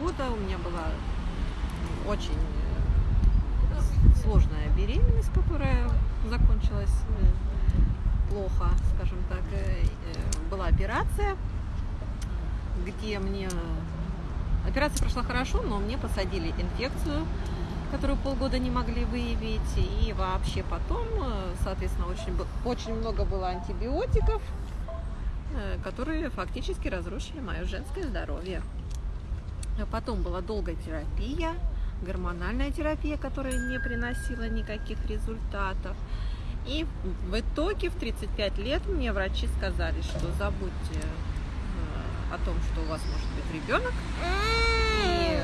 года у меня была очень э, сложная беременность, которая закончилась э, плохо, скажем так. Э, была операция, где мне... Операция прошла хорошо, но мне посадили инфекцию, которую полгода не могли выявить. И вообще потом, соответственно, очень, очень много было антибиотиков, которые фактически разрушили мое женское здоровье. А потом была долгая терапия, гормональная терапия, которая не приносила никаких результатов. И в итоге в 35 лет мне врачи сказали, что забудьте э, о том, что у вас может быть ребенок, и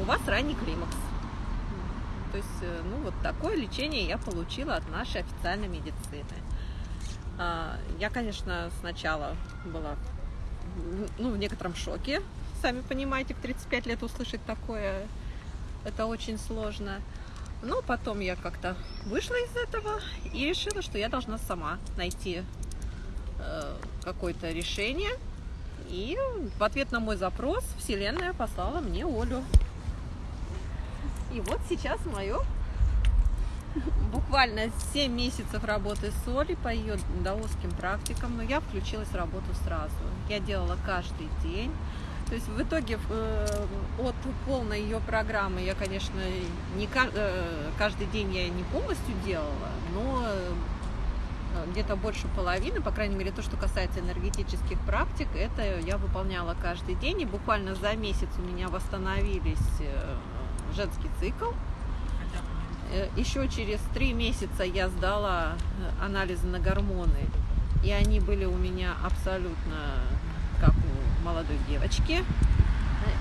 у вас ранний климакс. То есть, э, ну, вот такое лечение я получила от нашей официальной медицины. А, я, конечно, сначала была ну, в некотором шоке, Сами понимаете, в 35 лет услышать такое, это очень сложно. Но потом я как-то вышла из этого и решила, что я должна сама найти э, какое-то решение. И в ответ на мой запрос Вселенная послала мне Олю. И вот сейчас мое буквально 7 месяцев работы с Олей по ее даосским практикам, но я включилась в работу сразу. Я делала каждый день. То есть в итоге э, от полной ее программы я, конечно, не э, каждый день я не полностью делала, но э, где-то больше половины, по крайней мере, то, что касается энергетических практик, это я выполняла каждый день, и буквально за месяц у меня восстановились женский цикл. Еще через три месяца я сдала анализы на гормоны, и они были у меня абсолютно как у молодой девочки.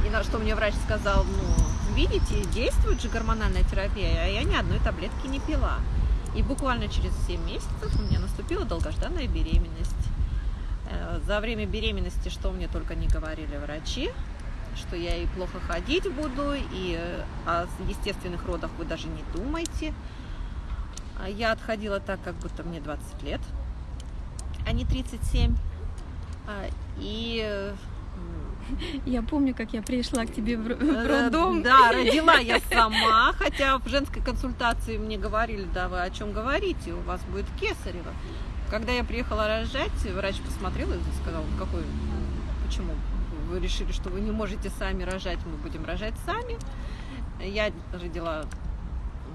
И на что мне врач сказал, ну, видите, действует же гормональная терапия, а я ни одной таблетки не пила. И буквально через 7 месяцев у меня наступила долгожданная беременность. Э, за время беременности, что мне только не говорили врачи, что я и плохо ходить буду, и э, о естественных родах вы даже не думайте. Я отходила так, как будто мне 20 лет, а не 37. А, и э, я помню, как я пришла к тебе в э, роддом. Да, родила я сама, хотя в женской консультации мне говорили, да, вы о чем говорите, у вас будет кесарево. Когда я приехала рожать, врач посмотрел и сказал, какой, почему вы решили, что вы не можете сами рожать, мы будем рожать сами. Я родила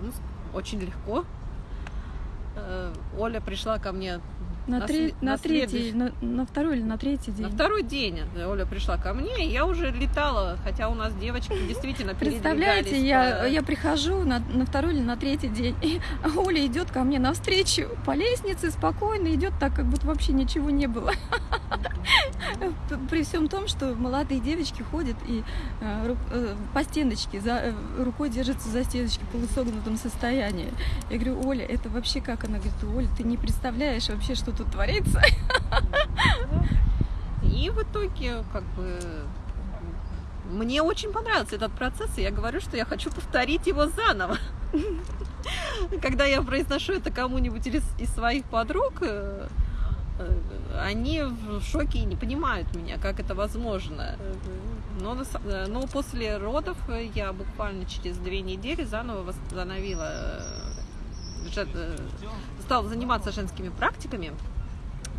ну, очень легко. Э, Оля пришла ко мне на, на, три, на, на третий, на, на второй или на третий день? На второй день Оля пришла ко мне, и я уже летала, хотя у нас девочки действительно Представляете, я, по... я прихожу на, на второй или на третий день, и Оля идет ко мне навстречу по лестнице, спокойно идет так, как будто вообще ничего не было. При всем том, что молодые девочки ходят и э, э, по стеночке, за, э, рукой держатся за стеночки в полусогнутом состоянии. Я говорю, Оля, это вообще как? Она говорит, Оля, ты не представляешь вообще, что тут творится. И в итоге, как бы, мне очень понравился этот процесс, и я говорю, что я хочу повторить его заново. Когда я произношу это кому-нибудь из, своих подруг, они в шоке и не понимают меня, как это возможно. Но, э, но после родов я буквально через две недели заново восстановила Э, стал заниматься женскими практиками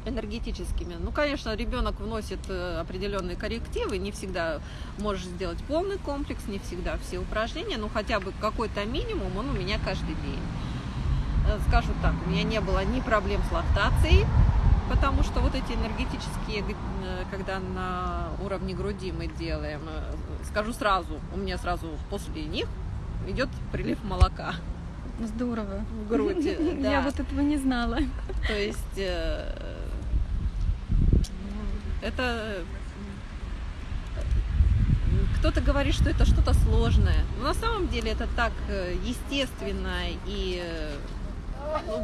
энергетическими. Ну, конечно, ребенок вносит э, определенные коррективы, не всегда можешь сделать полный комплекс, не всегда все упражнения, но хотя бы какой-то минимум он у меня каждый день. Э, скажу так, у меня не было ни проблем с лактацией, потому что вот эти энергетические, когда на уровне груди мы делаем, скажу сразу, у меня сразу после них идет прилив молока. Здорово. В груди, да. Я вот этого не знала. То есть э, это кто-то говорит, что это что-то сложное. Но на самом деле это так э, естественно и э,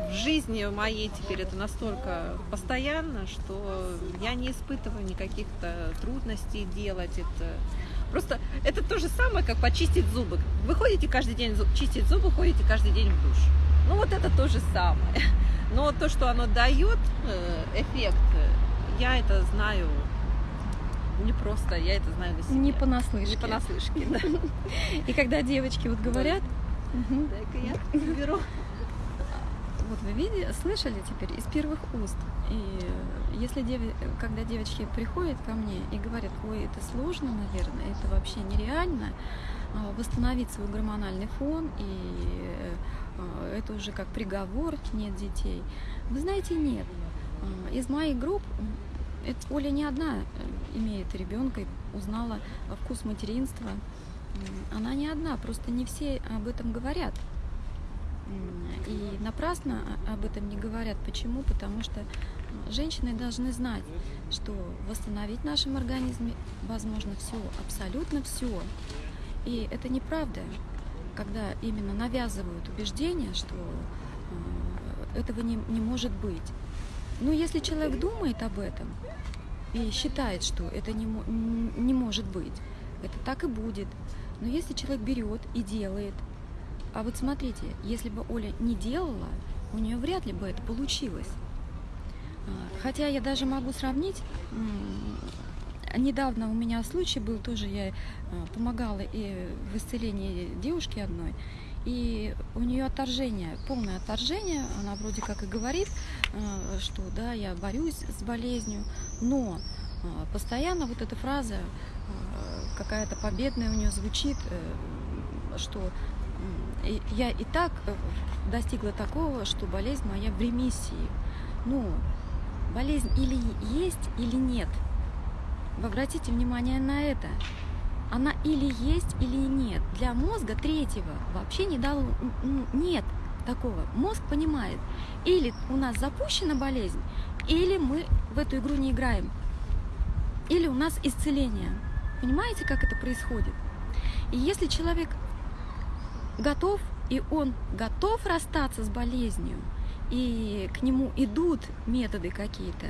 в жизни моей теперь это настолько постоянно, что я не испытываю никаких-то трудностей делать это. Просто это то же самое, как почистить зубы. Вы ходите каждый день чистить зубы, ходите каждый день в душ. Ну вот это то же самое. Но то, что оно дает э, эффект, я это знаю не просто, я это знаю на себе. Не понаслышке. Не понаслышке, да. И когда девочки вот говорят, Дай-ка я беру. Вот вы видели, слышали теперь из первых уст. И если деви- когда девочки приходят ко мне и говорят, ой, это сложно, наверное, это вообще нереально, а, восстановить свой гормональный фон, и э, это уже как приговор, нет детей. Вы знаете, нет. А, Из моих групп это Оля не одна э, имеет ребенка и узнала вкус материнства. Она не одна, просто не все об этом говорят. И напрасно об этом не говорят. Почему? Потому что женщины должны знать, что восстановить в нашем организме возможно все, абсолютно все. И это неправда, когда именно навязывают убеждение, что э, этого не, не может быть. Но если человек думает об этом и считает, что это не, не может быть, это так и будет. Но если человек берет и делает, а вот смотрите, если бы Оля не делала, у нее вряд ли бы это получилось. А, Хотя я даже могу сравнить, недавно у меня случай был, тоже я э, помогала и в исцелении девушки одной, и у нее отторжение, полное отторжение, она вроде как и говорит, э, что да, я борюсь с болезнью, но постоянно вот эта фраза какая-то победная у нее звучит, э, что я и так э, достигла такого, что болезнь моя в ремиссии. Ну, болезнь или есть, или нет. Вы обратите внимание на это. Она или есть, или нет. Для мозга третьего вообще не дало, нет такого. Мозг понимает, или у нас запущена болезнь, или мы в эту игру не играем. Или у нас исцеление. Понимаете, как это происходит? И если человек готов, и он готов расстаться с болезнью, и к нему идут методы какие-то,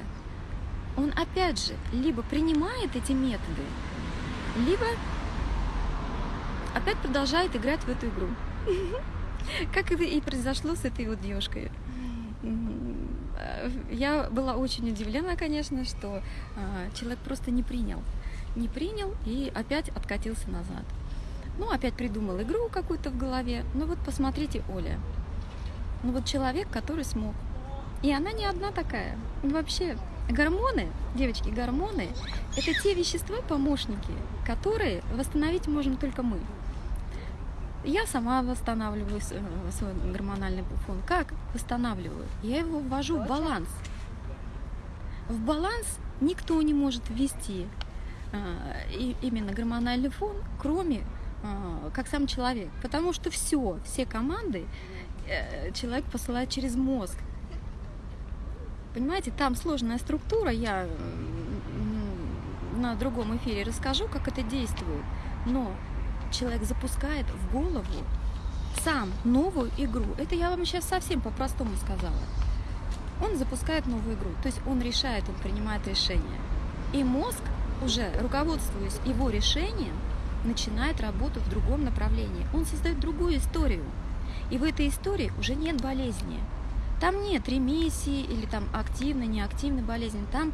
он опять же либо принимает эти методы, либо опять продолжает играть в эту игру. Как и произошло с этой вот девушкой. Я была очень удивлена, конечно, что а, человек просто не принял. Не принял и опять откатился назад. Ну, опять придумал игру какую-то в голове. Ну вот посмотрите, Оля. Ну вот человек, который смог. И она не одна такая. Вообще, гормоны, девочки, гормоны – это те вещества, помощники, которые восстановить можем только мы. Я сама восстанавливаю э, свой гормональный фон. Как восстанавливаю? Я его ввожу в баланс. В баланс никто не может ввести и- именно гормональный фон, кроме как сам человек. Потому что все, все команды э, человек посылает через мозг. Понимаете, там сложная структура, я м, на другом эфире расскажу, как это действует. Но человек запускает в голову сам новую игру. Это я вам сейчас совсем по-простому сказала. Он запускает новую игру, то есть он решает, он принимает решение. И мозг, уже руководствуясь его решением, начинает работу в другом направлении. Он создает другую историю. И в этой истории уже нет болезни. Там нет ремиссии или там активной, неактивной болезни. Там,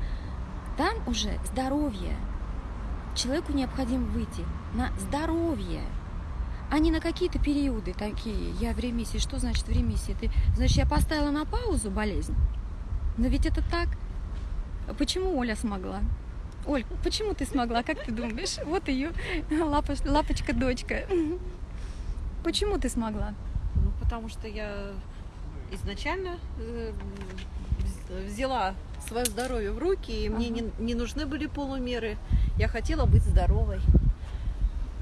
там уже здоровье. Человеку необходимо выйти на здоровье, а не на какие-то периоды такие. Я в ремиссии. Что значит в ремиссии? Ты, значит, я поставила на паузу болезнь? Но ведь это так. Почему Оля смогла? Оль, почему ты смогла? Как ты думаешь? Вот ее лапочка-дочка. Почему ты смогла? Ну, потому что я изначально э, вз- взяла свое здоровье в руки, и мне Ага. не, не нужны были полумеры. Я хотела быть здоровой.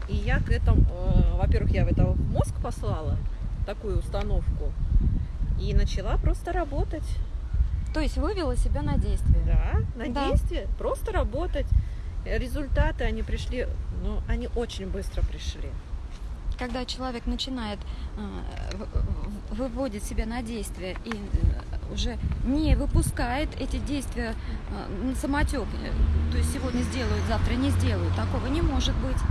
И я к этому, э, во-первых, я в это в мозг послала такую установку и начала просто работать. То есть вывела себя на действие. Да, на Да. действие, просто работать. Результаты, они пришли, ну, они очень быстро пришли. Когда человек начинает э, выводит себя на действие и э, уже не выпускает эти действия э, на самотек, то есть сегодня сделают, завтра не сделают, такого не может быть.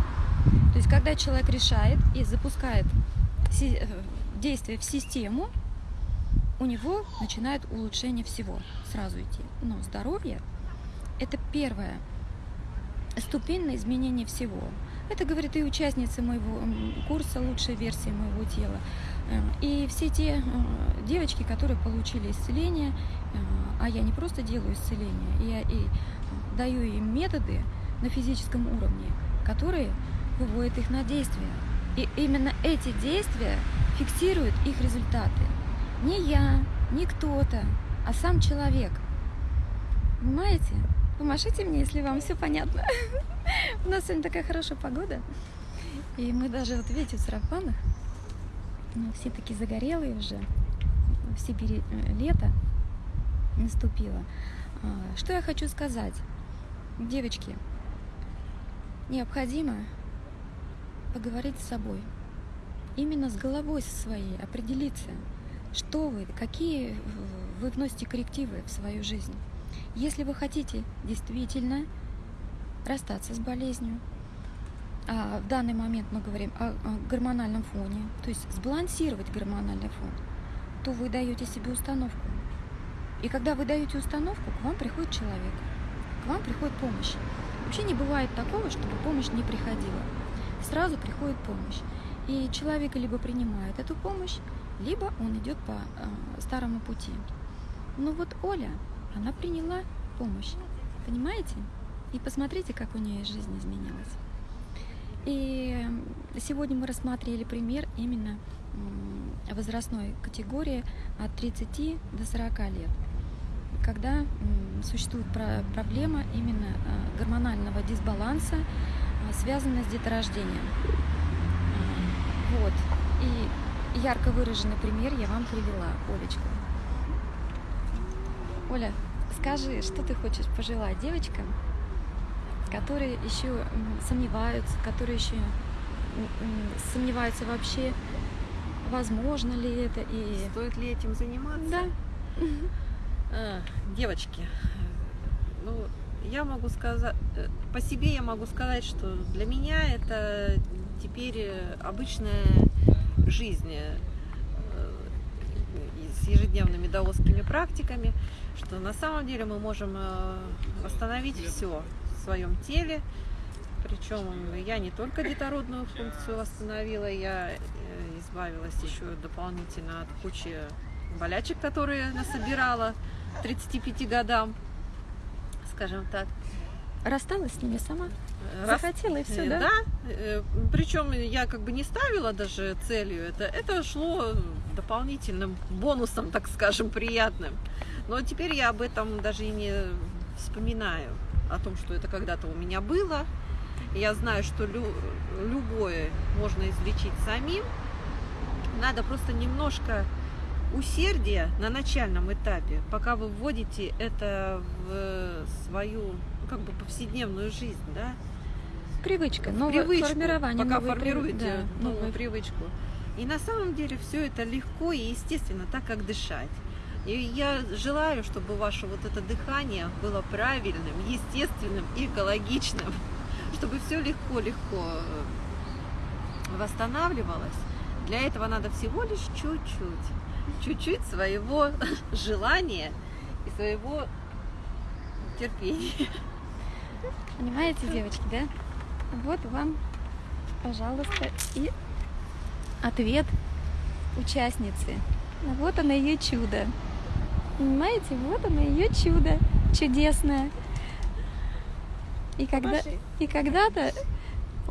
То есть когда человек решает и запускает действие в систему, у него начинает улучшение всего сразу идти. Но здоровье – это первое. ступень на изменение всего. Это говорит и участница моего курса «Лучшая версия моего тела». Э, и все те э, девочки, которые получили исцеление, э, а я не просто делаю исцеление, я и даю им методы на физическом уровне, которые выводят их на действие. И именно эти действия фиксируют их результаты. Не я, не кто-то, а сам человек. Понимаете? Помашите мне, если вам все понятно. У нас сегодня такая хорошая погода. И мы даже, вот видите, в сарафанах, ну, все такие загорелые уже. В Сибири э, лето наступило. А, что я хочу сказать? Девочки, необходимо поговорить с собой. Именно с головой со своей определиться, что вы, какие вы вносите коррективы в свою жизнь. Если вы хотите действительно расстаться с болезнью, а в данный момент мы говорим о, о гормональном фоне, то есть сбалансировать гормональный фон, то вы даете себе установку. И когда вы даете установку, к вам приходит человек, к вам приходит помощь. Вообще не бывает такого, чтобы помощь не приходила. Сразу приходит помощь. И человек либо принимает эту помощь, либо он идет по э, старому пути. Ну вот Оля, она приняла помощь, понимаете? И посмотрите, как у нее жизнь изменилась. И сегодня мы рассмотрели пример именно возрастной категории от 30 до 40 лет, когда существует проблема именно а, гормонального дисбаланса, а, связанная с деторождением. Вот. И ярко выраженный пример я вам привела, Олечка. Оля, скажи, что ты хочешь пожелать девочкам, которые еще сомневаются, которые еще сомневаются вообще, возможно ли это и стоит ли этим заниматься. Да. А, девочки, ну я могу сказать э, по себе я могу сказать, что для меня это теперь обычная жизнь э, с ежедневными даосскими практиками, что на самом деле мы можем э, восстановить все своем теле. Причем я не только детородную функцию восстановила, я э, избавилась еще дополнительно от кучи болячек, которые насобирала 35 годам, скажем так. Рассталась с ними сама? Рас... Захотела и все, да? Да. Э, Причем я как бы не ставила даже целью это. Это шло дополнительным бонусом, так скажем, приятным. Но теперь я об этом даже и не вспоминаю о том, что это когда-то у меня было. Я знаю, что лю любое можно излечить самим. Надо просто немножко усердия на начальном этапе, пока вы вводите это в свою как бы повседневную жизнь, да? Привычка, новое привычку, формирование. Пока формируете да, новую привычку. И на самом деле все это легко и естественно, так как дышать. И я желаю, чтобы ваше вот это дыхание было правильным, естественным и экологичным, чтобы все легко-легко э, восстанавливалось. Для этого надо всего лишь чуть-чуть, чуть-чуть своего желания и своего терпения. Понимаете, девочки, да? Вот вам, пожалуйста, и ответ участницы. Вот оно ее чудо. Понимаете, вот оно, ее чудо чудесное. И, когда, и когда-то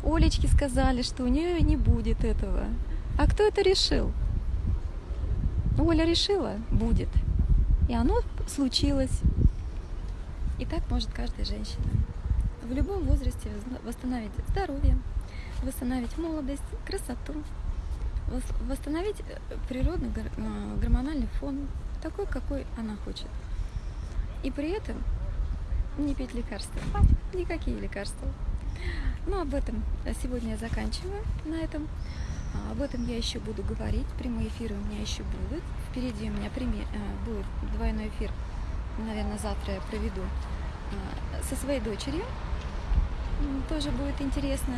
Олечке сказали, что у нее не будет этого. А кто это решил? Оля решила, будет. И оно случилось. И так может каждая женщина. В любом возрасте восстановить здоровье, восстановить молодость, красоту, восстановить э, природный э, гормональный фон, такой, какой она хочет. И при этом не пить лекарства. Никакие лекарства. Ну, об этом сегодня я заканчиваю на этом. А, об этом я еще буду говорить. Прямые эфиры у меня еще будут. Впереди у меня прямой, э, будет двойной эфир. Наверное, завтра я проведу а, со своей дочерью. Тоже будет интересно.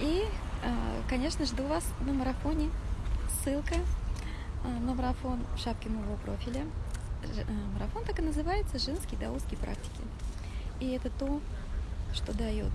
И, а, конечно, жду вас на марафоне. Ссылка на марафон в шапке моего профиля. Марафон так и называется «Женские даосские практики». И это то, что дает